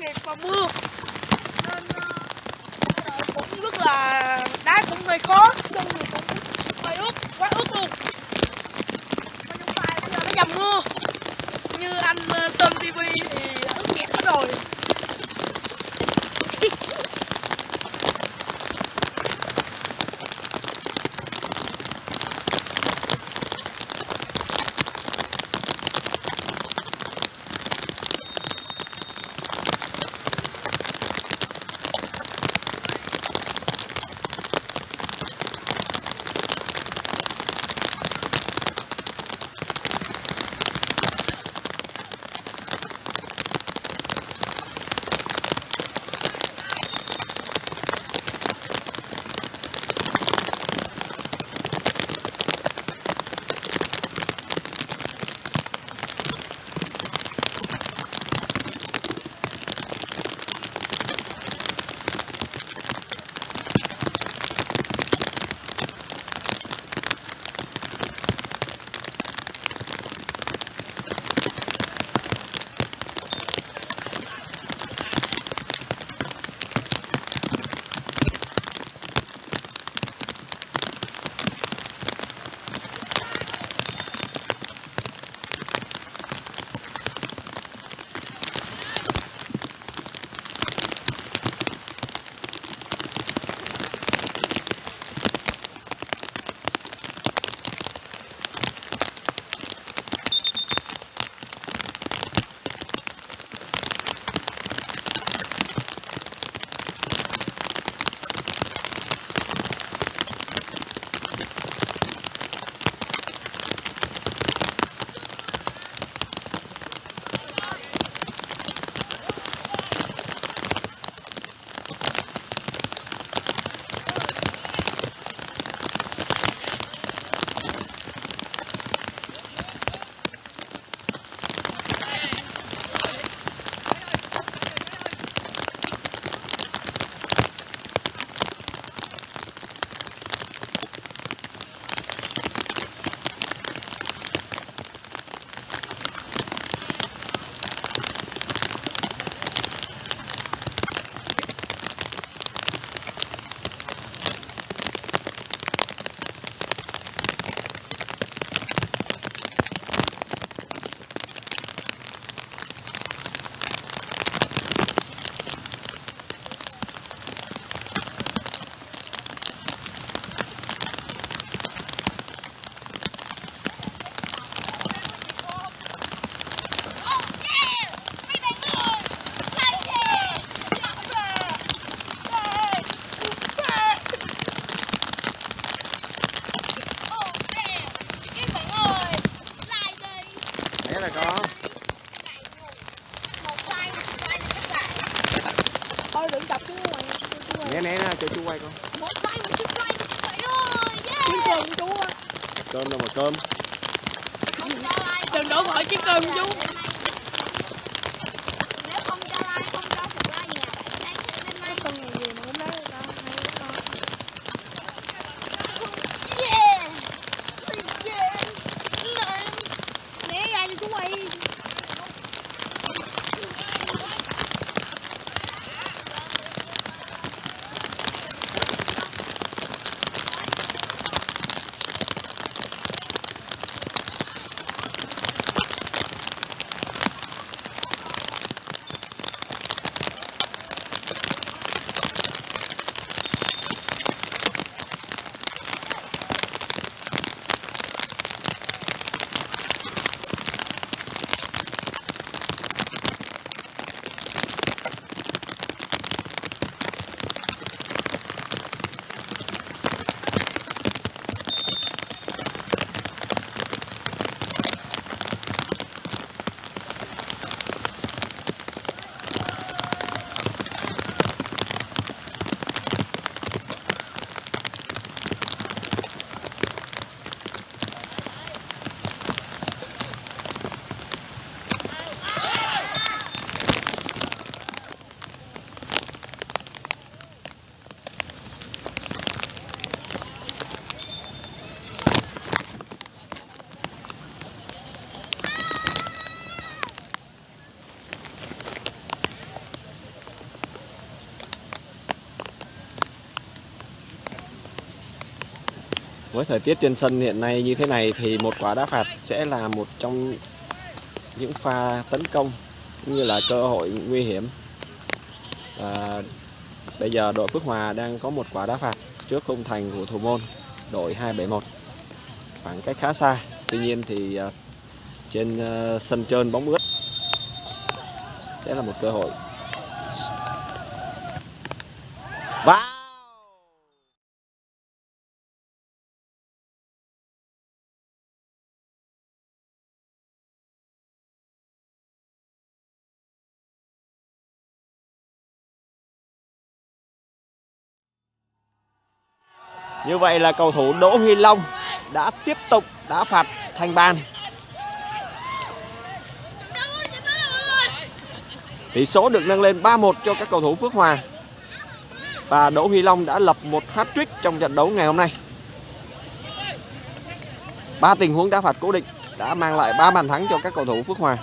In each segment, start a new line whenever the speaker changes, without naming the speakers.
ngày và mưa nên ờ, cũng rất là đá cũng hơi khó sân thì cũng hơi ướt quá ướt luôn. Mà chúng ta bây giờ nó dầm mưa. Như anh ờ, Sơn TV thì
Với thời tiết trên sân hiện nay như thế này thì một quả đá phạt sẽ là một trong những pha tấn công cũng như là cơ hội nguy hiểm. à, bây giờ đội Phước Hòa đang có một quả đá phạt trước khung thành của thủ môn đội 271 khoảng cách khá xa. Tuy nhiên thì à, trên à, sân trơn bóng ướt sẽ là một cơ hội. Như vậy là cầu thủ Đỗ Huy Long đã tiếp tục đá phạt thành bàn. Tỷ số được nâng lên 3-1 cho các cầu thủ Phước Hòa. Và Đỗ Huy Long đã lập một hat-trick trong trận đấu ngày hôm nay. Ba tình huống đá phạt cố định đã mang lại 3 bàn thắng cho các cầu thủ Phước Hòa.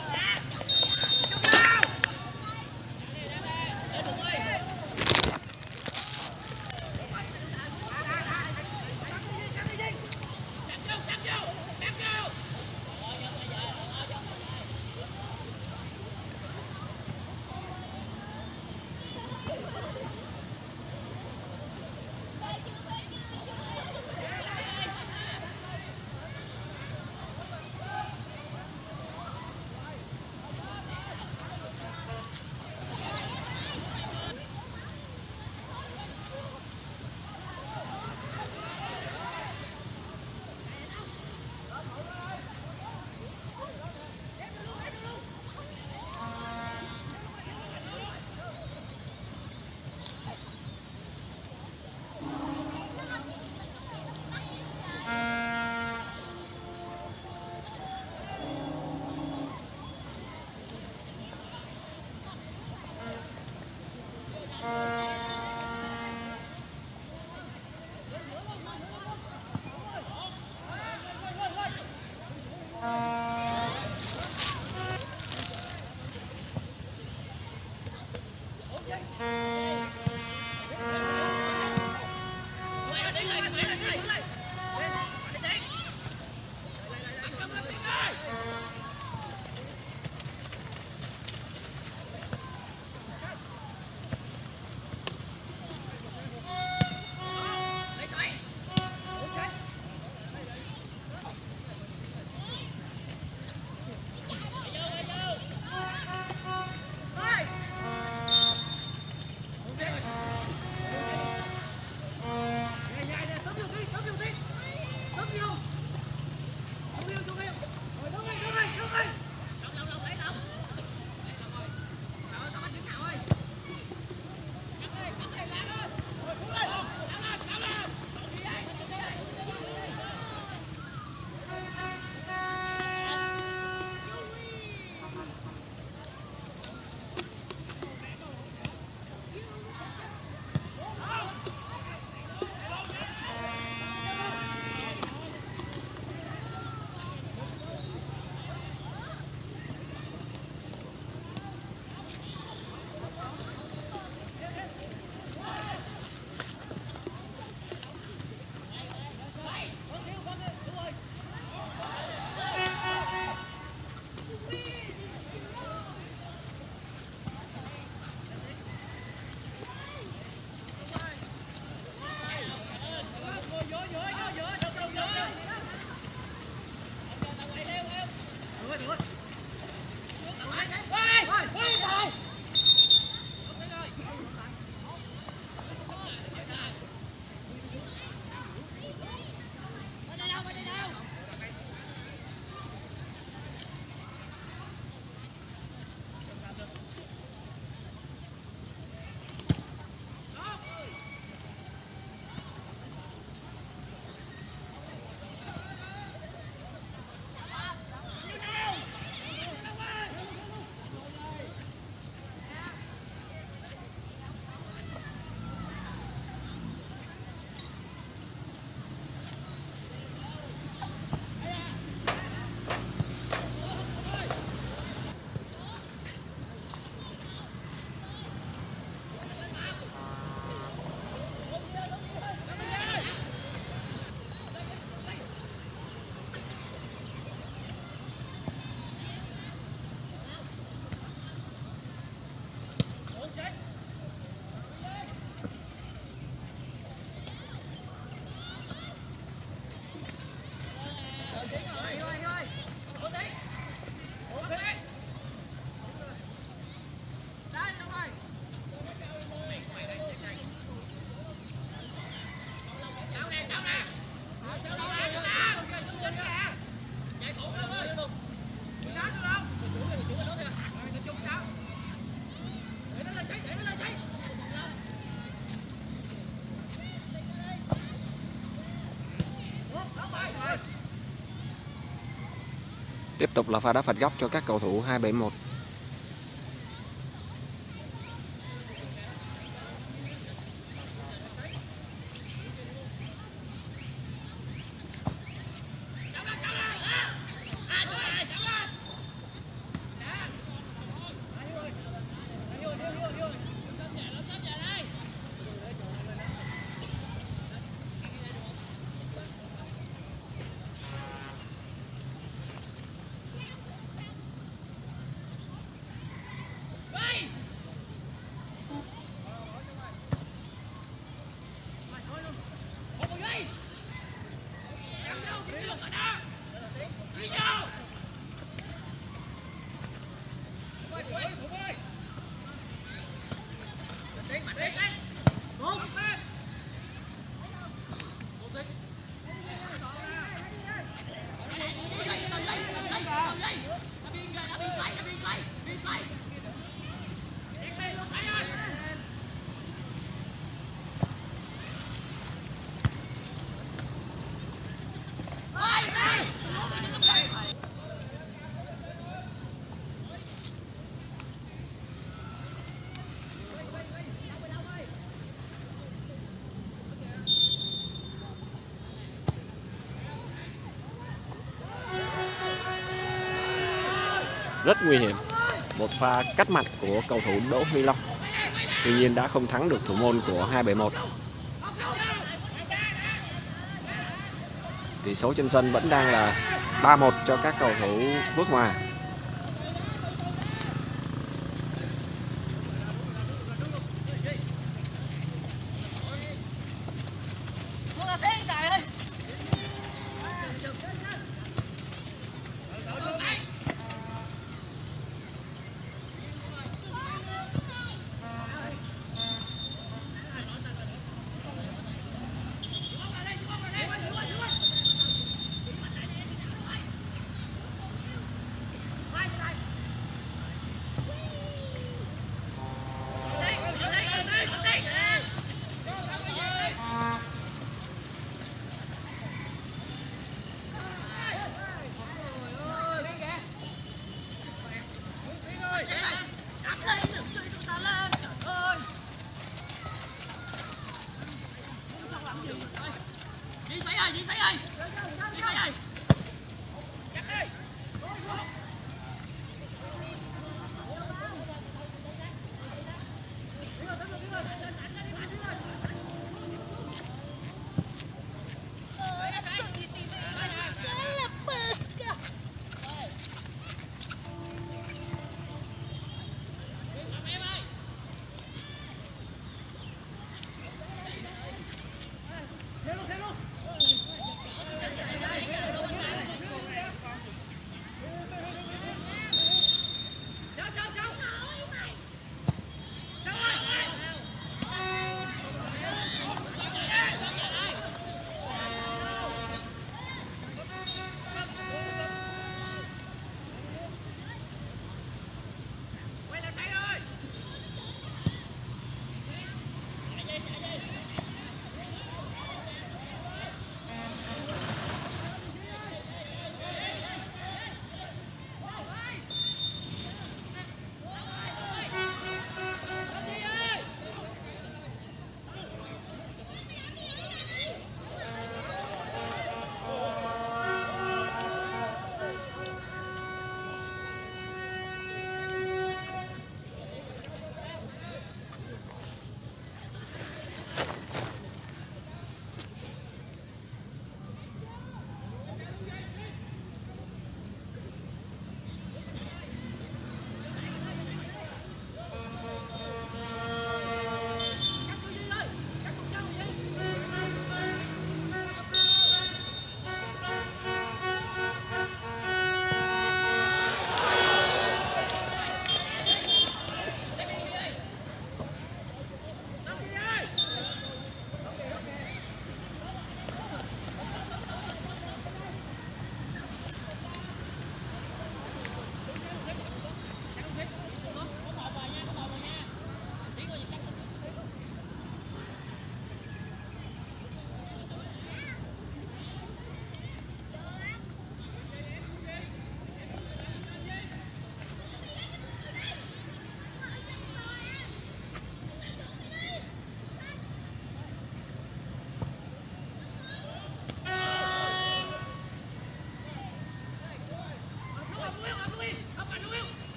Tiếp tục là pha đá phạt góc cho các cầu thủ 271. Rất nguy hiểm. Một pha cắt mặt của cầu thủ Đỗ Huy Long. Tuy nhiên đã không thắng được thủ môn của 271. Tỷ số trên sân vẫn đang là 3-1 cho các cầu thủ bước hòa.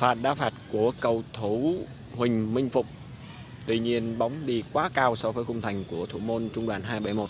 Phạt đá phạt của cầu thủ Huỳnh Minh Phục. Tuy nhiên, bóng đi quá cao so với khung thành của thủ môn Trung đoàn 271.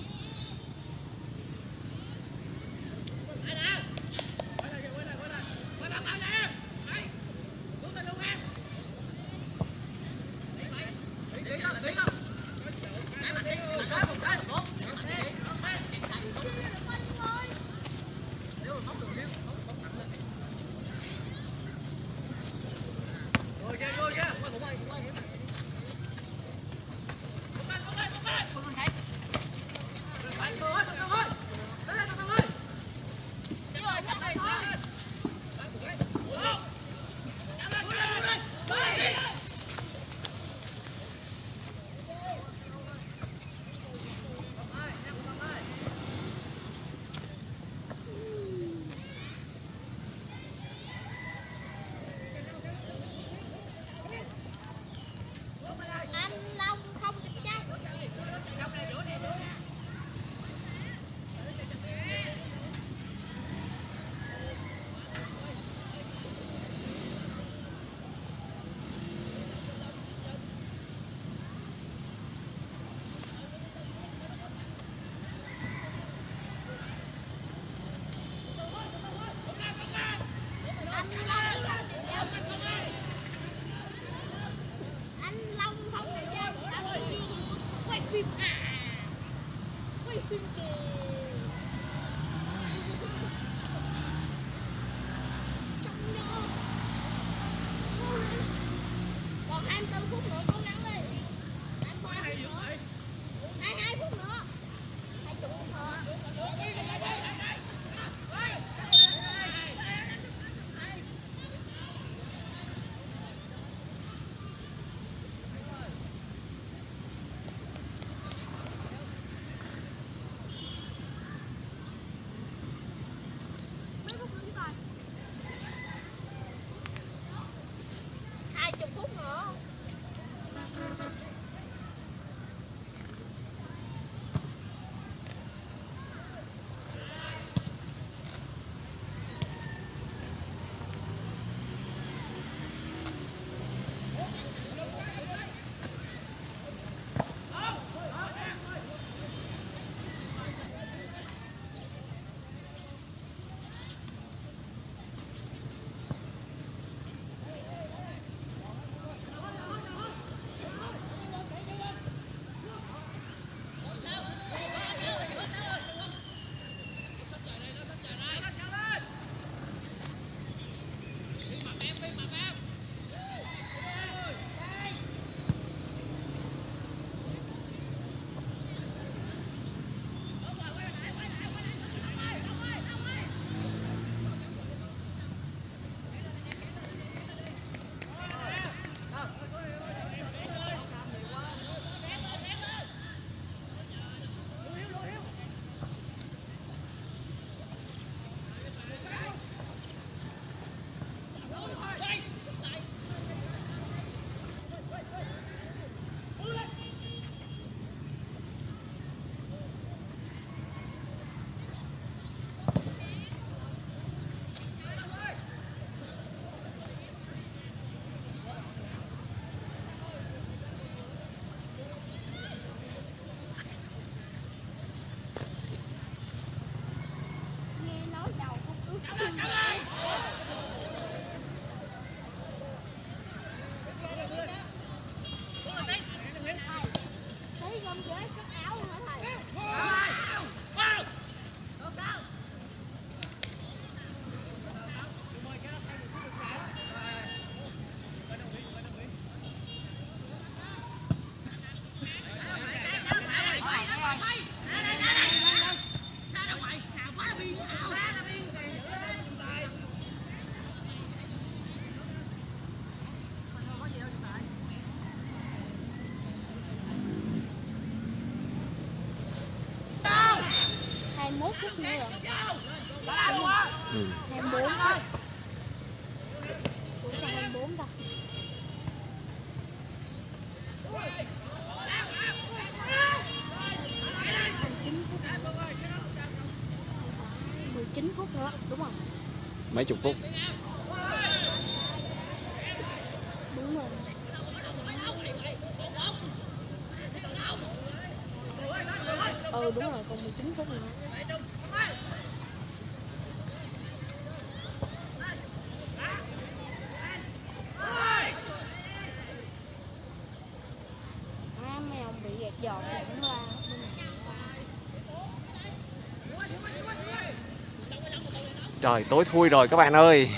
phút nữa đúng không? Mấy chục phút. Đúng rồi.
Ừ
đúng
rồi còn 19 phút nữa.
Trời tối thui rồi các bạn ơi.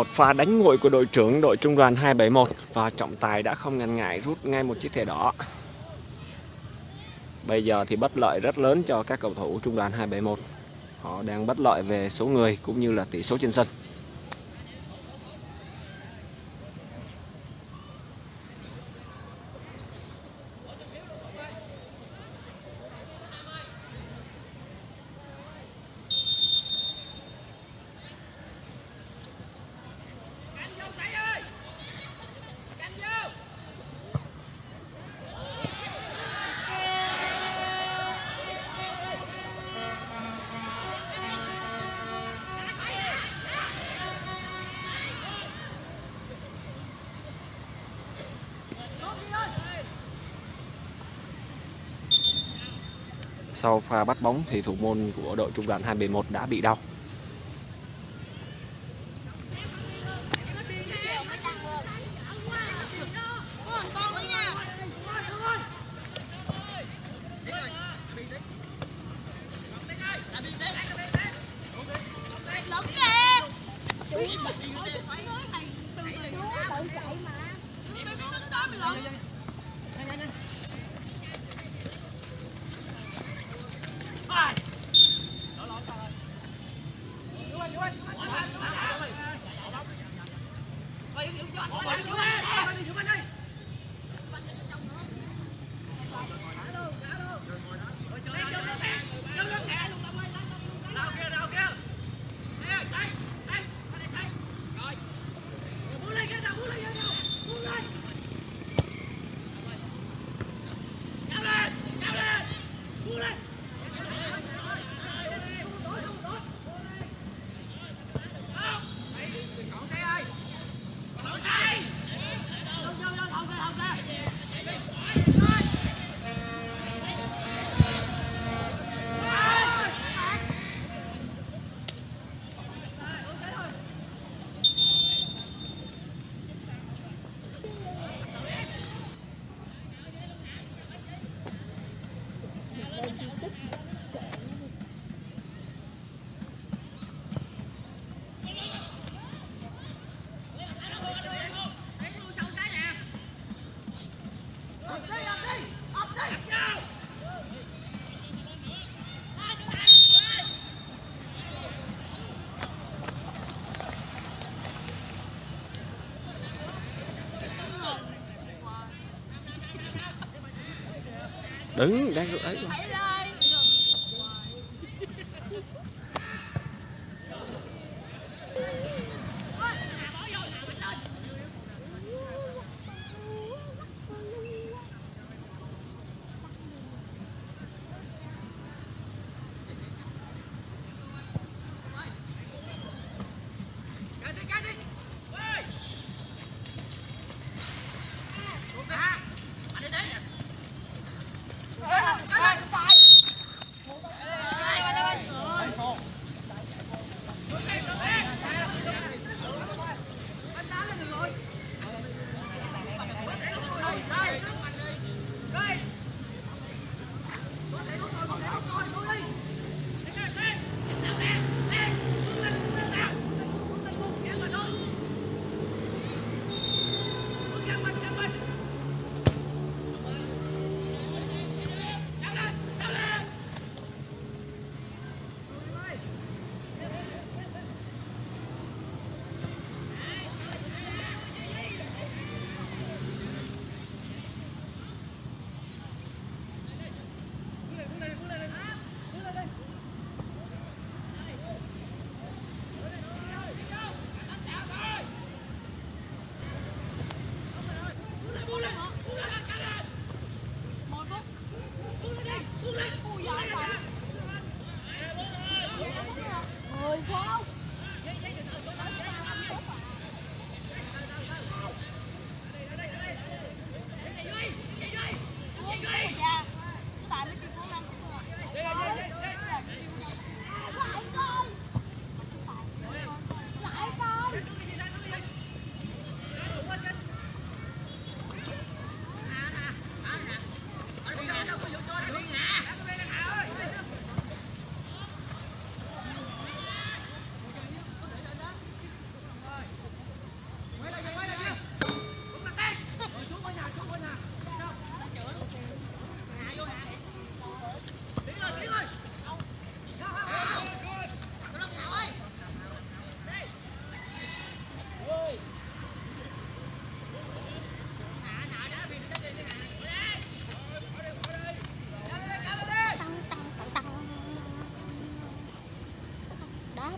Một pha đánh nguội của đội trưởng đội trung đoàn 271 và trọng tài đã không ngần ngại rút ngay một chiếc thẻ đỏ. Bây giờ thì bất lợi rất lớn cho các cầu thủ trung đoàn 271. Họ đang bất lợi về số người cũng như là tỷ số trên sân. Sau pha bắt bóng thì thủ môn của đội trung đoàn 271 đã bị đau. Đứng đang ấy.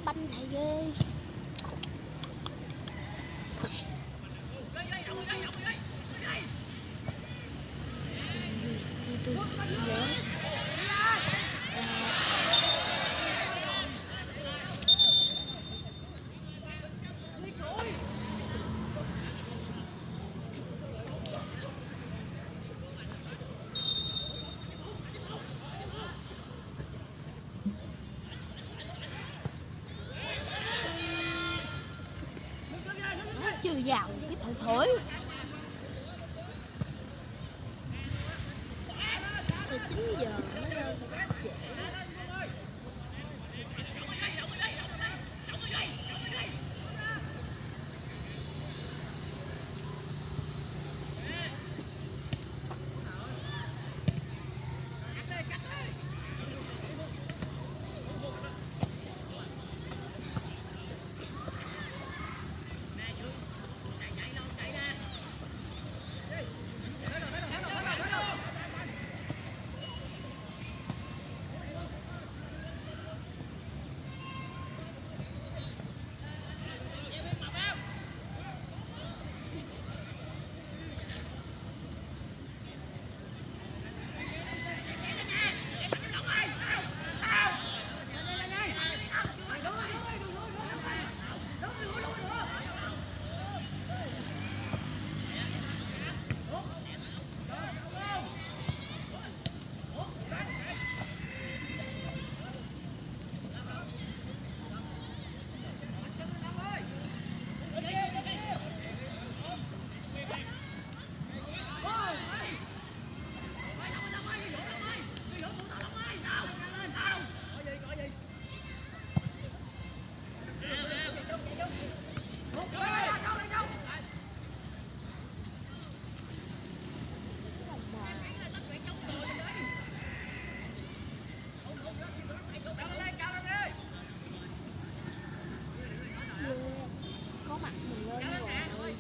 Banh này ghê nó chưa vào cái thời thổi sẽ 9 giờ mới lên trễ có mặt mình lên rồi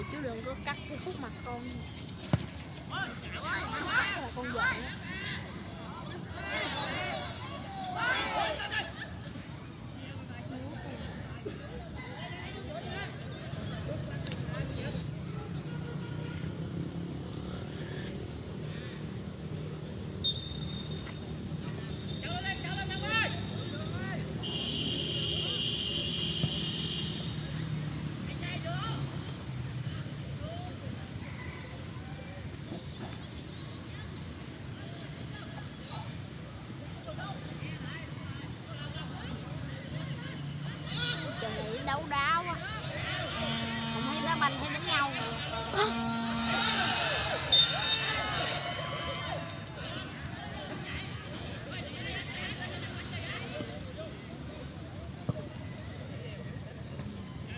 về chú đừng có cắt cái khúc mặt con. Con giận á. Trời này đấu đá quá Không thấy đá banh thấy đánh nhau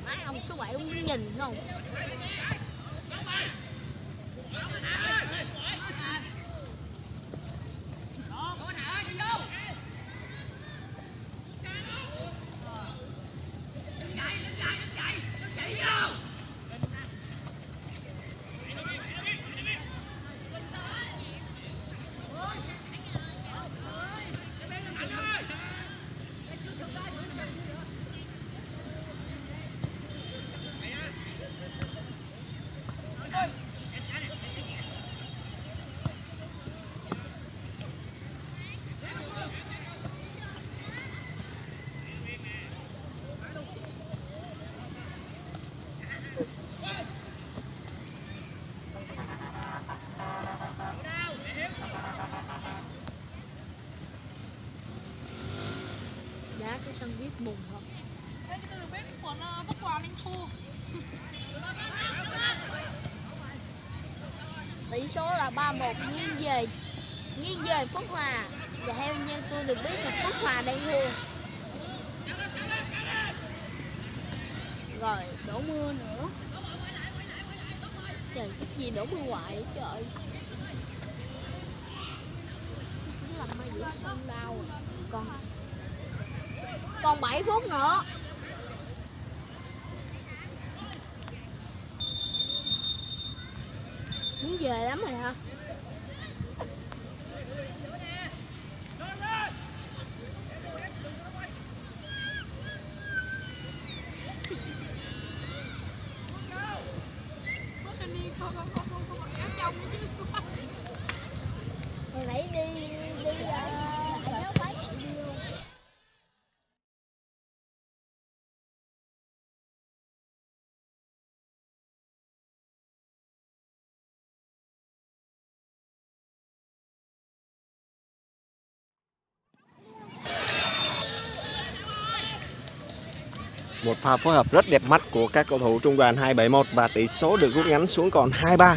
Má ông số 7 ông sân viết bùng không
Thế cái từ biết của nó bắt quà Linh Thu.
Tỷ số là 3-1 nghiêng về. Nghiêng về Phước Hòa. Và theo như tôi được biết là Phước Hòa đang thua. Rồi đổ mưa nữa. Trời cái gì đổ mưa hoài vậy trời. Chúng làm mai giữa sân đau còn còn 7 phút nữa. Muốn về lắm rồi hả?
Một pha phối hợp rất đẹp mắt của các cầu thủ trung đoàn 271 và tỷ số được rút ngắn xuống còn 2-3.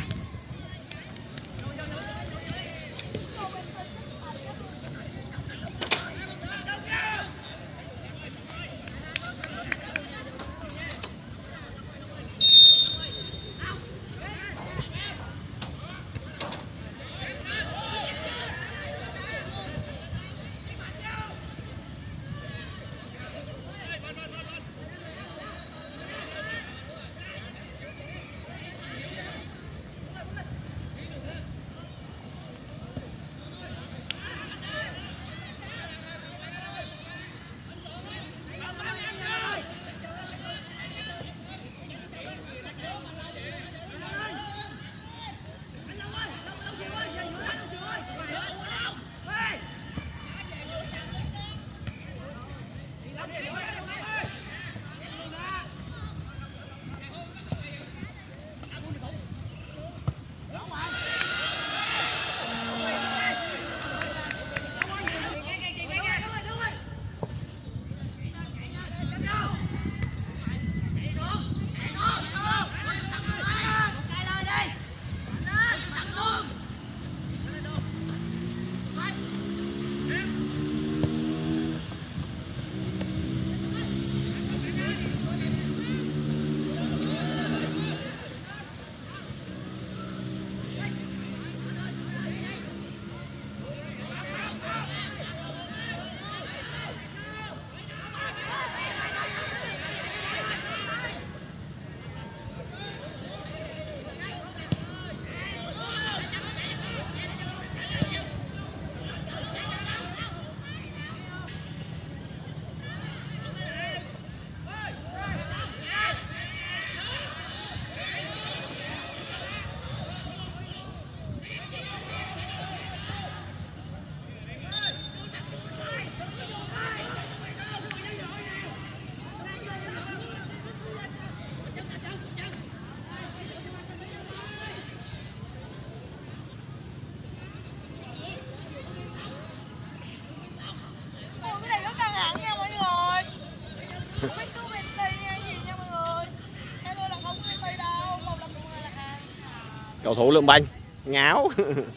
Thủ lượng banh, ngáo.